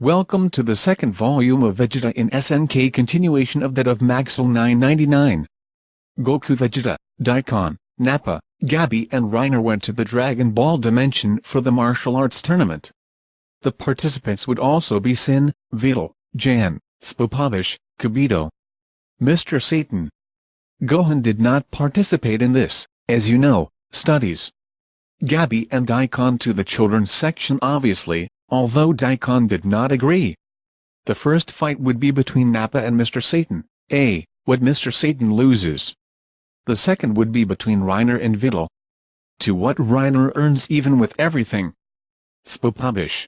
Welcome to the second volume of Vegeta in SNK continuation of that of Maxel 999. Goku Vegeta, Daikon, Nappa, Gabi and Reiner went to the Dragon Ball Dimension for the martial arts tournament. The participants would also be Sin, Videl, Jan, Spopovich, Kabito, Mr. Satan. Gohan did not participate in this, as you know, studies. Gabi and Daikon to the children's section obviously, although Daikon did not agree. The first fight would be between Nappa and Mr. Satan, a, what Mr. Satan loses. The second would be between Reiner and Videl. To what Reiner earns even with everything. Spopovich.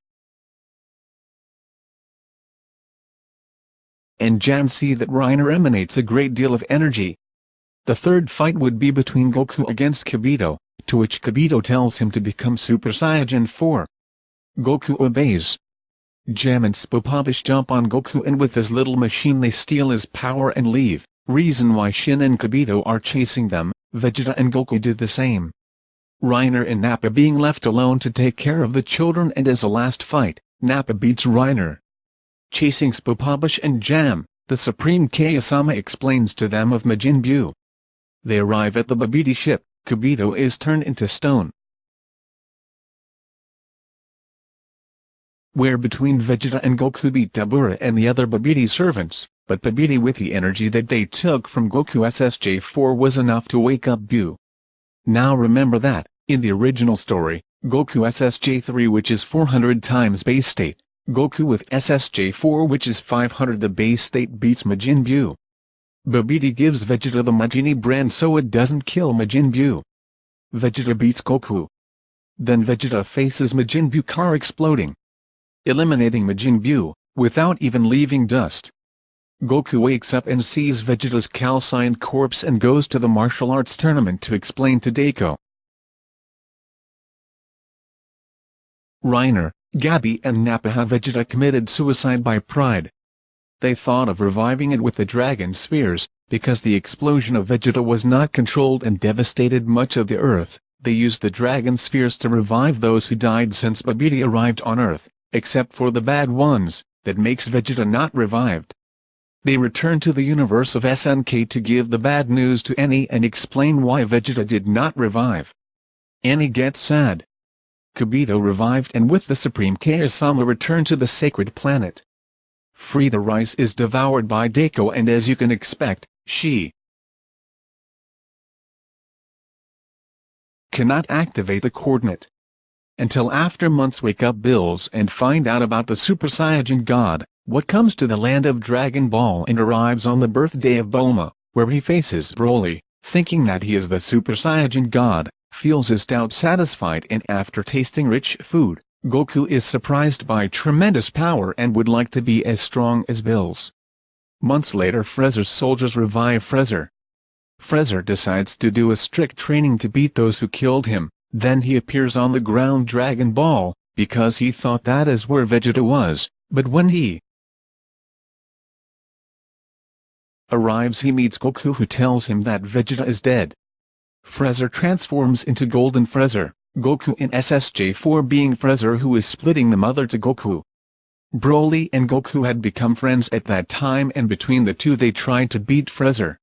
And Jan see that Reiner emanates a great deal of energy. The third fight would be between Goku against Kibito, to which Kibito tells him to become Super Saiyan 4. Goku obeys. Jam and Spopovich jump on Goku and with his little machine they steal his power and leave, reason why Shin and Kabito are chasing them, Vegeta and Goku do the same. Reiner and Nappa being left alone to take care of the children and as a last fight, Nappa beats Reiner. Chasing Spopovich and Jam, the Supreme Kaiosama explains to them of Majin Buu. They arrive at the Babidi ship, Kabito is turned into stone. Where between Vegeta and Goku beat Dabura and the other Babidi servants, but Babidi with the energy that they took from Goku SSJ4 was enough to wake up Buu. Now remember that, in the original story, Goku SSJ3 which is 400 times base state, Goku with SSJ4 which is 500 the base state beats Majin Buu. Babidi gives Vegeta the Majini brand so it doesn't kill Majin Buu. Vegeta beats Goku. Then Vegeta faces Majin Buu car exploding eliminating Majin Buu, without even leaving dust. Goku wakes up and sees Vegeta's calcined corpse and goes to the martial arts tournament to explain to Deko. Reiner, Gabi and Nappa have Vegeta committed suicide by pride. They thought of reviving it with the Dragon Spheres, because the explosion of Vegeta was not controlled and devastated much of the Earth, they used the Dragon Spheres to revive those who died since Babidi arrived on Earth except for the bad ones, that makes Vegeta not revived. They return to the universe of SNK to give the bad news to Annie and explain why Vegeta did not revive. Annie gets sad. Kibito revived and with the Supreme Kaiosama returned to the sacred planet. Frieda Reiss is devoured by Deko and as you can expect, she cannot activate the coordinate until after months wake up Bills and find out about the Super Saiyan God, what comes to the land of Dragon Ball and arrives on the birthday of Bulma, where he faces Broly, thinking that he is the Super Saiyan God, feels his doubt satisfied and after tasting rich food, Goku is surprised by tremendous power and would like to be as strong as Bills. Months later Frezer's soldiers revive Frezer. Frezer decides to do a strict training to beat those who killed him, then he appears on the ground Dragon Ball, because he thought that is where Vegeta was, but when he arrives he meets Goku who tells him that Vegeta is dead. Frezer transforms into Golden Frezer, Goku in SSJ4 being Frezer who is splitting the mother to Goku. Broly and Goku had become friends at that time and between the two they tried to beat Frezer.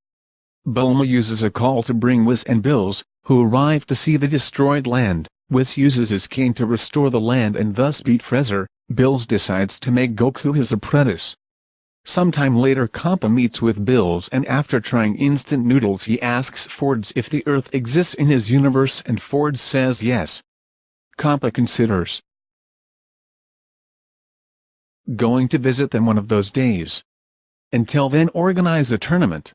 Bulma uses a call to bring Whis and Bills, who arrive to see the destroyed land. Whis uses his cane to restore the land and thus beat Frezer. Bills decides to make Goku his apprentice. Sometime later Kappa meets with Bills and after trying instant noodles he asks Fords if the Earth exists in his universe and Fords says yes. Kappa considers going to visit them one of those days. Until then organize a tournament.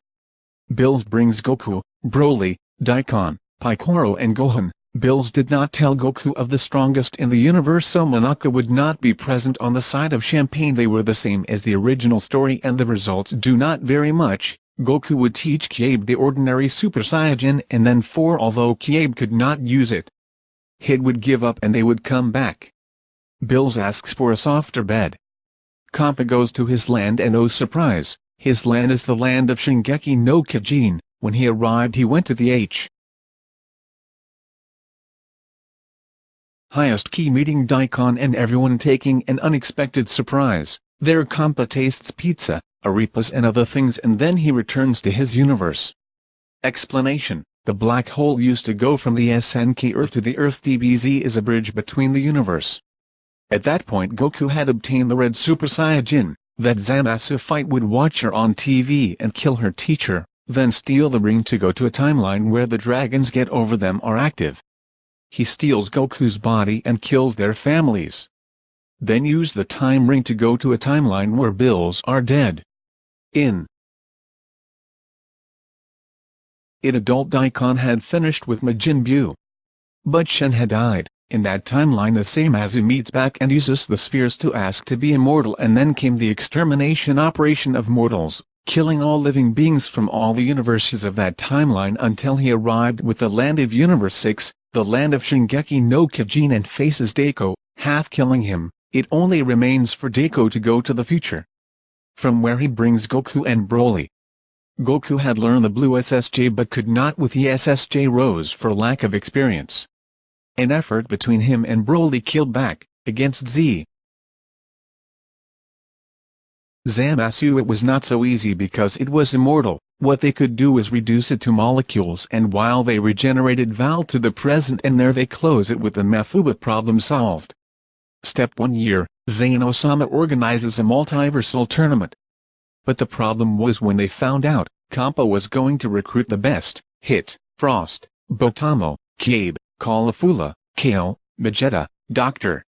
Bills brings Goku, Broly, Daikon, Piccolo and Gohan. Bills did not tell Goku of the strongest in the universe so Monaka would not be present on the side of Champagne they were the same as the original story and the results do not vary much. Goku would teach Kyabe the ordinary Super Saiyan and then 4 although Kyabe could not use it. Hit would give up and they would come back. Bills asks for a softer bed. Kappa goes to his land and oh surprise, his land is the land of Shingeki no Kyojin. When he arrived he went to the H. highest key meeting Daikon and everyone taking an unexpected surprise. Their compa tastes pizza, arepas and other things and then he returns to his universe. Explanation The black hole used to go from the SNK Earth to the Earth DBZ is a bridge between the universe. At that point Goku had obtained the Red Super Saiyajin, that Zamasu fight would watch her on TV and kill her teacher, then steal the ring to go to a timeline where the dragons get over them are active. He steals Goku's body and kills their families. Then use the time ring to go to a timeline where Bills are dead. In It adult Daikon had finished with Majin Buu. But Shen had died. In that timeline the same as he meets back and uses the spheres to ask to be immortal and then came the extermination operation of mortals, killing all living beings from all the universes of that timeline until he arrived with the land of Universe 6, the land of Shingeki no Kyojin and faces Deko, half killing him, it only remains for Deko to go to the future. From where he brings Goku and Broly. Goku had learned the blue SSJ but could not with the SSJ Rose for lack of experience. An effort between him and Broly killed back, against Z. Zamasu it was not so easy because it was immortal, what they could do was reduce it to molecules and while they regenerated Val to the present and there they close it with the Mafuba problem solved. Step 1 year, Zane Osama organizes a multiversal tournament. But the problem was when they found out, Kampa was going to recruit the best, Hit, Frost, Botamo, Cabe, Caulifula, Kale, Vegeta, Dr.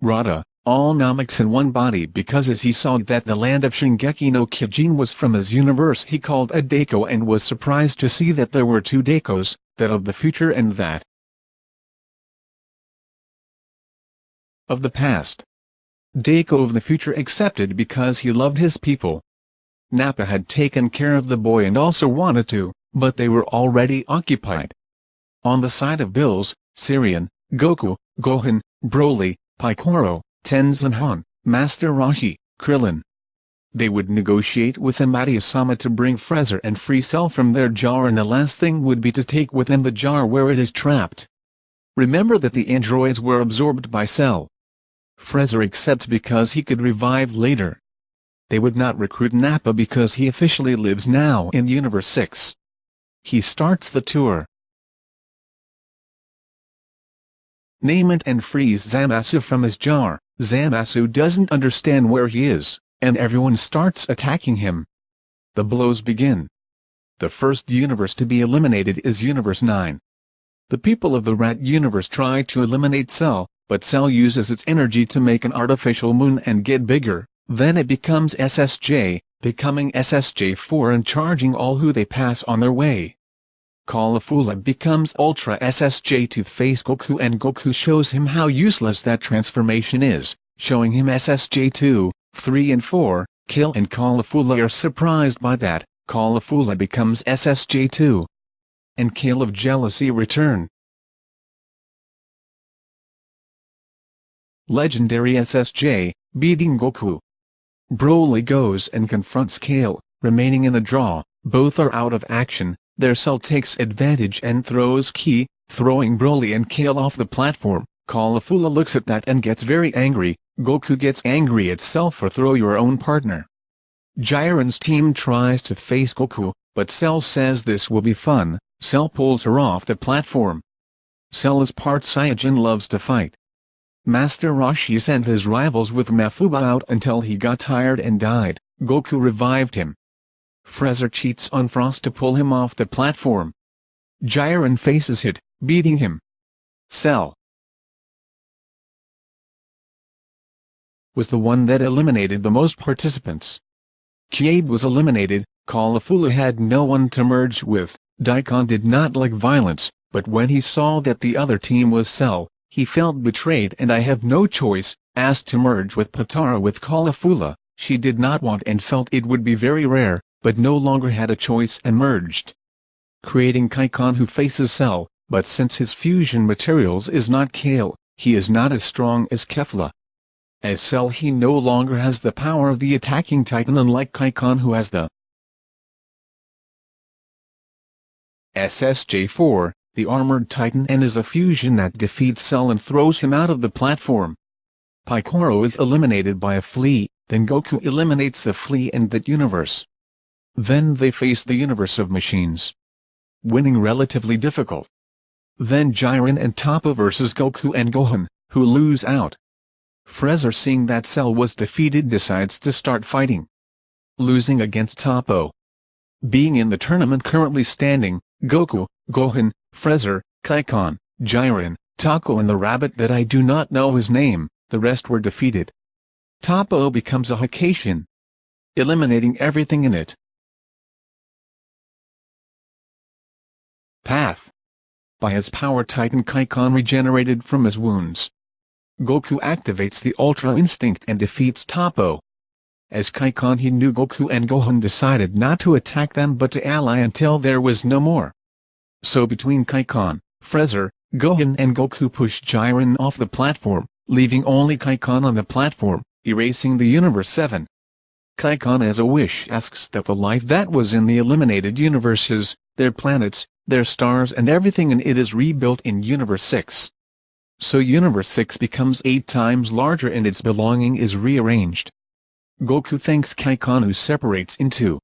Rada, all Nameks in one body because as he saw that the land of Shingeki no Kyojin was from his universe he called a Deko and was surprised to see that there were two Dekos, that of the future and that of the past. Deko of the future accepted because he loved his people. Nappa had taken care of the boy and also wanted to, but they were already occupied. On the side of Bills, Sirian, Goku, Gohan, Broly, Piccolo, Tenshinhan, Master Roshi, Krillin. They would negotiate with Amaterasu to bring Freezer and Free Cell from their jar and the last thing would be to take with them the jar where it is trapped. Remember that the androids were absorbed by Cell. Freezer accepts because he could revive later. They would not recruit Nappa because he officially lives now in Universe 6. He starts the tour. name it and frees Zamasu from his jar. Zamasu doesn't understand where he is, and everyone starts attacking him. The blows begin. The first universe to be eliminated is Universe 9. The people of the Rat universe try to eliminate Cell, but Cell uses its energy to make an artificial moon and get bigger, then it becomes SSJ, becoming SSJ4 and charging all who they pass on their way. Caulifula becomes Ultra SSJ to face Goku and Goku shows him how useless that transformation is, showing him SSJ2, 3 and 4, Kill and Caulifula are surprised by that, Caulifula becomes SSJ2. And Kill of Jealousy return. Legendary SSJ, beating Goku. Broly goes and confronts Kale, remaining in a draw, both are out of action, their cell takes advantage and throws Ki, throwing Broly and Kale off the platform. Caulifula looks at that and gets very angry, Goku gets angry itself for throw your own partner. Jiren's team tries to face Goku, but Cell says this will be fun, Cell pulls her off the platform. Cell is part Saiyajin loves to fight. Master Roshi sent his rivals with Mafuba out until he got tired and died, Goku revived him. Freezer cheats on Frost to pull him off the platform. Jiren faces Hit, beating him. Cell was the one that eliminated the most participants. Kiabe was eliminated, Caulifula had no one to merge with, Daikon did not like violence, but when he saw that the other team was Cell, he felt betrayed and I have no choice, asked to merge with Patara with Caulifula, she did not want and felt it would be very rare, but no longer had a choice and merged. Creating Kaikon who faces Cell, but since his fusion materials is not Kale, he is not as strong as Kefla. As Cell he no longer has the power of the attacking Titan unlike Kaikon who has the SSJ4, the armored titan and is a fusion that defeats Cell and throws him out of the platform. Piccolo is eliminated by a flea, then Goku eliminates the flea and that universe. Then they face the universe of machines. Winning relatively difficult. Then Jiren and Toppo versus Goku and Gohan, who lose out. Freezer seeing that Cell was defeated decides to start fighting. Losing against Toppo. Being in the tournament currently standing, Goku, Gohan, Freezer, Kaikon, Jiren, Taco and the rabbit that I do not know his name, the rest were defeated. Toppo becomes a Hakaishin, eliminating everything in it. Path By his power Titan Kaikon regenerated from his wounds. Goku activates the Ultra Instinct and defeats Toppo. As Kaikon he knew Goku and Gohan decided not to attack them but to ally until there was no more. So between Kaikon, Freezer, Gohan and Goku push Jiren off the platform, leaving only Kaikon on the platform, erasing the Universe 7. Kaikon as a wish asks that the life that was in the eliminated universes, their planets, their stars and everything in it is rebuilt in Universe 6. So Universe 6 becomes 8 times larger and its belonging is rearranged. Goku thanks Kaikon who separates into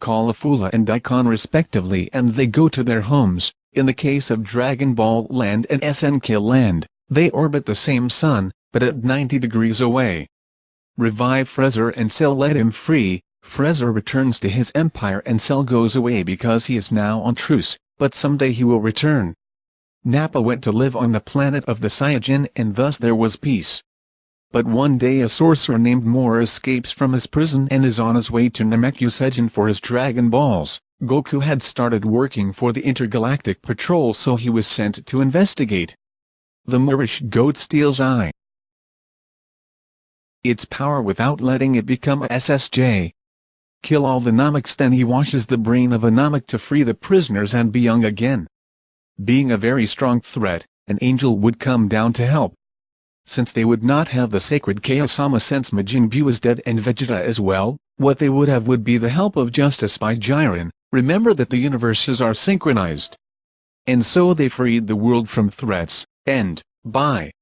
Caulifula and Daikon respectively and they go to their homes, in the case of Dragon Ball Land and SNK Land, they orbit the same sun, but at 90 degrees away. Revive Freezer and Cell let him free, Freezer returns to his empire and Cell goes away because he is now on truce, but someday he will return. Nappa went to live on the planet of the Saiyajin and thus there was peace. But one day a sorcerer named Moore escapes from his prison and is on his way to Namekuseigen for his Dragon Balls. Goku had started working for the Intergalactic Patrol so he was sent to investigate. The Moorish goat steals eye. Its power without letting it become a SSJ. Kill all the Nameks then he washes the brain of a Namek to free the prisoners and be young again. Being a very strong threat, an angel would come down to help, since they would not have the sacred Kaiosama since Majin Buu is dead and Vegeta as well, what they would have would be the help of justice by Jiren, remember that the universes are synchronized. And so they freed the world from threats, and, by